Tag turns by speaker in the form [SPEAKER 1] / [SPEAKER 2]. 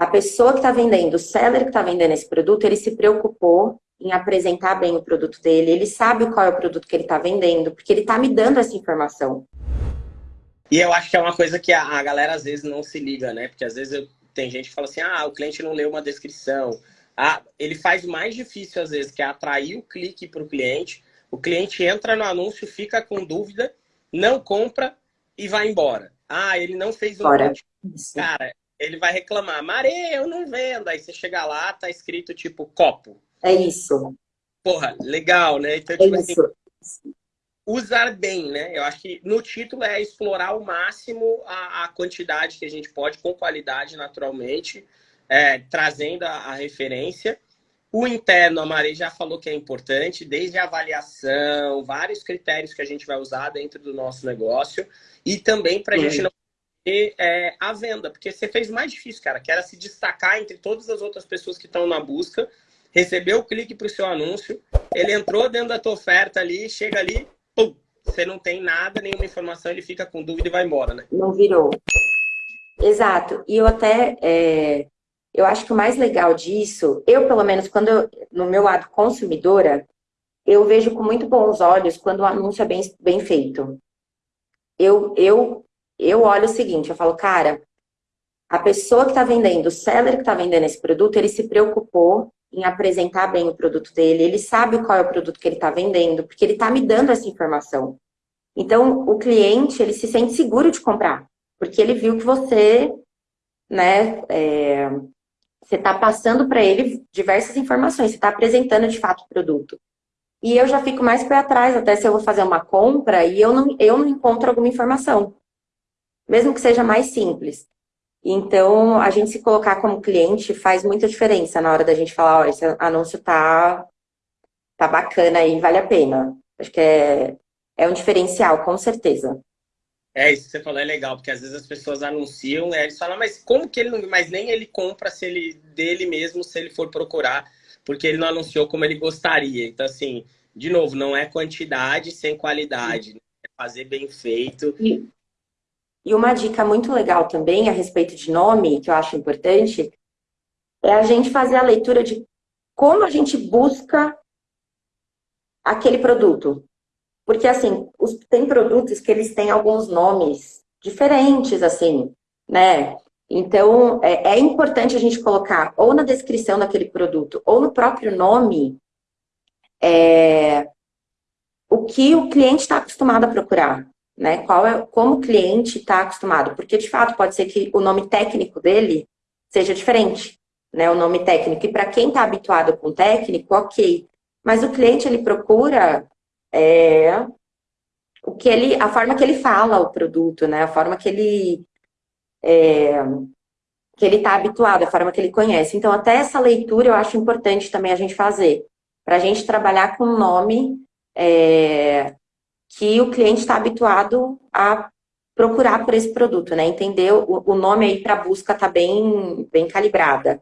[SPEAKER 1] a pessoa que está vendendo, o seller que está vendendo esse produto, ele se preocupou em apresentar bem o produto dele, ele sabe qual é o produto que ele está vendendo, porque ele está me dando essa informação.
[SPEAKER 2] E eu acho que é uma coisa que a, a galera às vezes não se liga, né? Porque às vezes eu, tem gente que fala assim, ah, o cliente não leu uma descrição. Ah, ele faz mais difícil às vezes, que é atrair o clique para o cliente. O cliente entra no anúncio, fica com dúvida, não compra e vai embora. Ah, ele não fez um. Cara, ele vai reclamar, Mare, eu não vendo. Aí você chega lá, tá escrito tipo copo.
[SPEAKER 1] É isso.
[SPEAKER 2] Porra, legal, né? Então,
[SPEAKER 1] é
[SPEAKER 2] tipo assim,
[SPEAKER 1] isso.
[SPEAKER 2] usar bem, né? Eu acho que no título é explorar ao máximo a, a quantidade que a gente pode, com qualidade, naturalmente, é, trazendo a, a, referência. O interno, a Maria já falou que é importante, desde a avaliação, vários critérios que a gente vai usar dentro do nosso negócio, e também para a gente não ter é, a venda, porque você fez mais difícil, cara, que era se destacar entre todas as outras pessoas que estão na busca, recebeu o clique para o seu anúncio, ele entrou dentro da tua oferta ali, chega ali, pum, você não tem nada, nenhuma informação, ele fica com dúvida e vai embora, né?
[SPEAKER 1] Não virou. Exato. E eu até, é, eu acho que o mais legal disso, eu pelo menos, quando eu, no meu lado consumidora, eu vejo com muito bons olhos quando o anúncio é bem, bem feito. Eu, eu, eu olho o seguinte, eu falo, cara, a pessoa que está vendendo, o seller que está vendendo esse produto, ele se preocupou em apresentar bem o produto dele, ele sabe qual é o produto que ele está vendendo, porque ele está me dando essa informação. Então, o cliente, ele se sente seguro de comprar, porque ele viu que você, né, é, você está passando para ele diversas informações, você está apresentando de fato o produto. E eu já fico mais para trás, até se eu vou fazer uma compra e eu não, eu não encontro alguma informação. Mesmo que seja mais simples. Então, a gente se colocar como cliente faz muita diferença na hora da gente falar, ó, esse anúncio tá, tá bacana aí, vale a pena. Acho que é, é um diferencial, com certeza.
[SPEAKER 2] É, isso que você falou é legal, porque às vezes as pessoas anunciam, né, eles falam, mas como que ele não... Mas nem ele compra se ele dele mesmo, se ele for procurar, porque ele não anunciou como ele gostaria. Então, assim, de novo, não é quantidade sem qualidade. Né? É fazer bem feito.
[SPEAKER 1] E, e uma dica muito legal também a respeito de nome, que eu acho importante, é a gente fazer a leitura de como a gente busca aquele produto. Porque, assim, os, tem produtos que eles têm alguns nomes diferentes, assim, né? Então, é, é, importante a gente colocar ou na descrição daquele produto ou no próprio nome é, o que o cliente está acostumado a procurar né? Qual é, como o cliente está acostumado. Porque, de fato, pode ser que o nome técnico dele seja diferente, né? O nome técnico. E para quem está habituado com técnico, ok. Mas o cliente, ele procura é, o que ele, a forma que ele fala o produto, né? A forma que ele... É, que ele está habituado, a forma que ele conhece. Então, até essa leitura eu acho importante também a gente fazer. Para a gente trabalhar com um nome é, que o cliente está habituado a procurar por esse produto, né? Entender o, o nome aí para busca tá bem, bem calibrada.